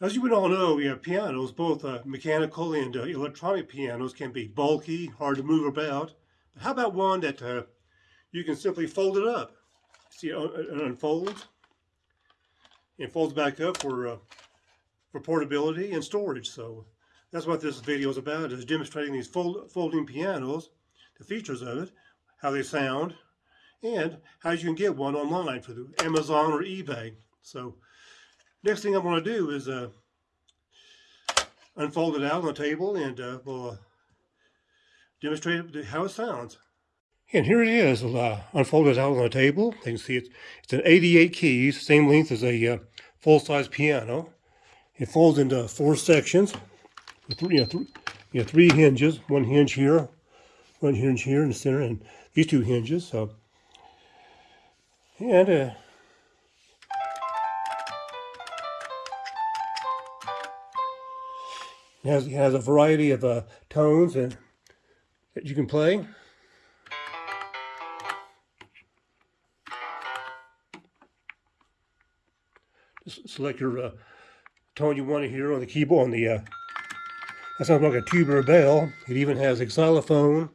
As you would all know, yeah, pianos, both uh, mechanical and uh, electronic pianos, can be bulky, hard to move about. But how about one that uh, you can simply fold it up? See, uh, it unfolds and folds back up for uh, for portability and storage. So that's what this video is about: is demonstrating these fold, folding pianos, the features of it, how they sound, and how you can get one online for the Amazon or eBay. So next thing I'm going to do is uh, unfold it out on the table and uh, we'll uh, demonstrate how it sounds. And here it is, uh, unfolded out on the table. You can see it's, it's an 88 keys, same length as a uh, full-size piano. It folds into four sections, three, you know, th you know, three hinges, one hinge here, one hinge here in the center, and these two hinges. So, and uh, It has, it has a variety of uh, tones and that you can play. Just select your uh, tone you want to hear on the keyboard. On the uh, that sounds like a tuba or bell. It even has xylophone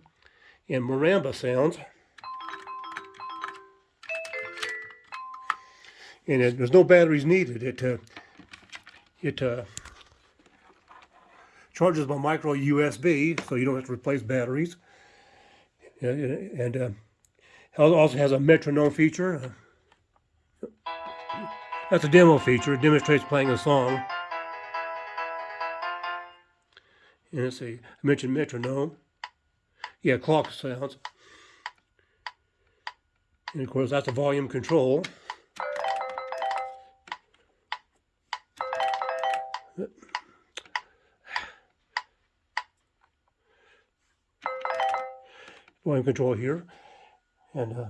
and marimba sounds. And it, there's no batteries needed. It uh, it uh, charges by micro USB, so you don't have to replace batteries. And uh, also has a metronome feature. That's a demo feature. It demonstrates playing a song. And let's see, I mentioned metronome. Yeah, clock sounds. And of course, that's a volume control. Volume control here. And uh,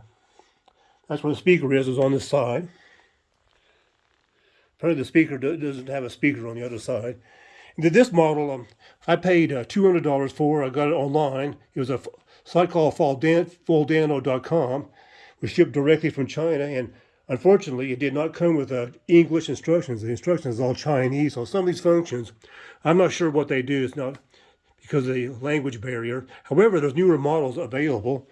that's where the speaker is, is on this side. Apparently the speaker doesn't have a speaker on the other side. And this model, um, I paid uh, $200 for. I got it online. It was a site called Foldano.com. was shipped directly from China. And unfortunately, it did not come with uh, English instructions. The instructions are all Chinese. So some of these functions, I'm not sure what they do. It's not because of the language barrier. However, there's newer models available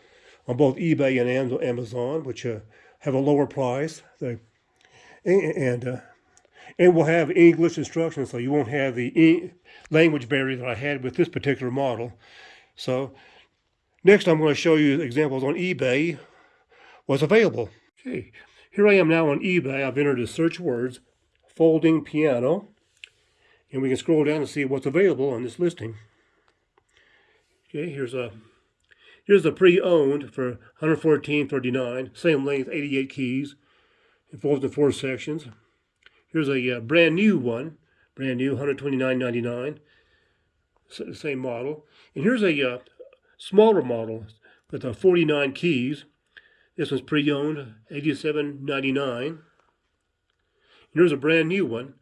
on both eBay and Amazon, which uh, have a lower price. They, and uh, and will have English instructions, so you won't have the e language barrier that I had with this particular model. So next I'm going to show you examples on eBay, what's available. Okay, here I am now on eBay. I've entered the search words, folding piano, and we can scroll down and see what's available on this listing. Okay, here's a here's a pre-owned for 114.39, same length, 88 keys. Folds in four sections. Here's a uh, brand new one, brand new, 129.99, same model. And here's a uh, smaller model with uh, 49 keys. This one's pre-owned, 87.99. Here's a brand new one,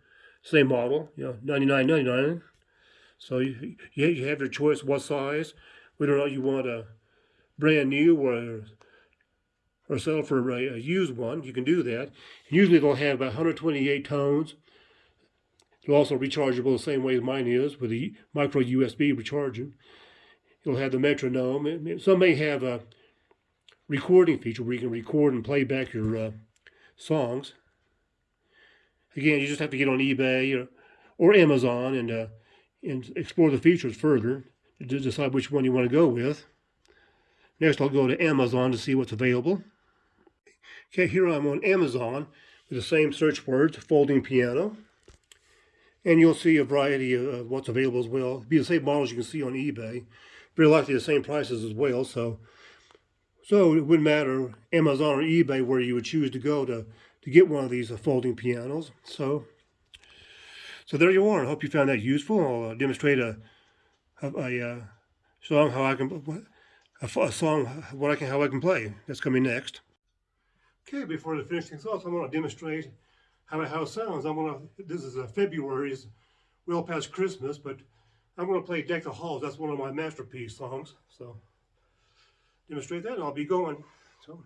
same model, you know, 99.99. So you, you have your choice what size, whether or not you want a brand new or or sell for a, a used one. You can do that. Usually they'll have about 128 tones. They're also rechargeable the same way as mine is with the micro USB recharging. You'll have the metronome. Some may have a recording feature where you can record and play back your uh, songs. Again, you just have to get on eBay or, or Amazon and uh, and explore the features further to decide which one you want to go with. Next, I'll go to Amazon to see what's available. Okay, here I'm on Amazon with the same search words, folding piano. And you'll see a variety of what's available as well. It'll be the same models you can see on eBay. Very likely the same prices as well. So, so it wouldn't matter Amazon or eBay where you would choose to go to, to get one of these uh, folding pianos. So so there you are. I hope you found that useful. I'll uh, demonstrate a, a, a uh, song how I can a, a, song what I can how I can play. That's coming next. Okay, before the finishing thoughts, I'm going to demonstrate how how it sounds. I'm going to. This is a February's well past Christmas, but I'm going to play Deck the Halls. That's one of my masterpiece songs. So demonstrate that, and I'll be going. So.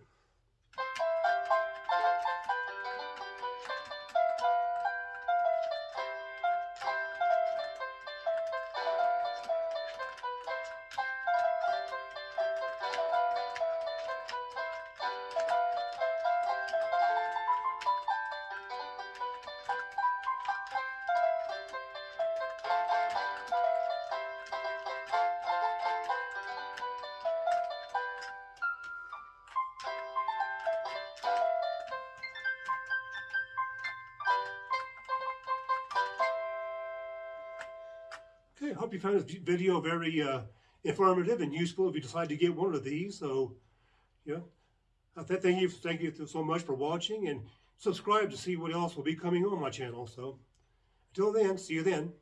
I hope you found this video very uh, informative and useful if you decide to get one of these. So, yeah, th- thank you, thank you so much for watching and subscribe to see what else will be coming on my channel. So, until then, see you then.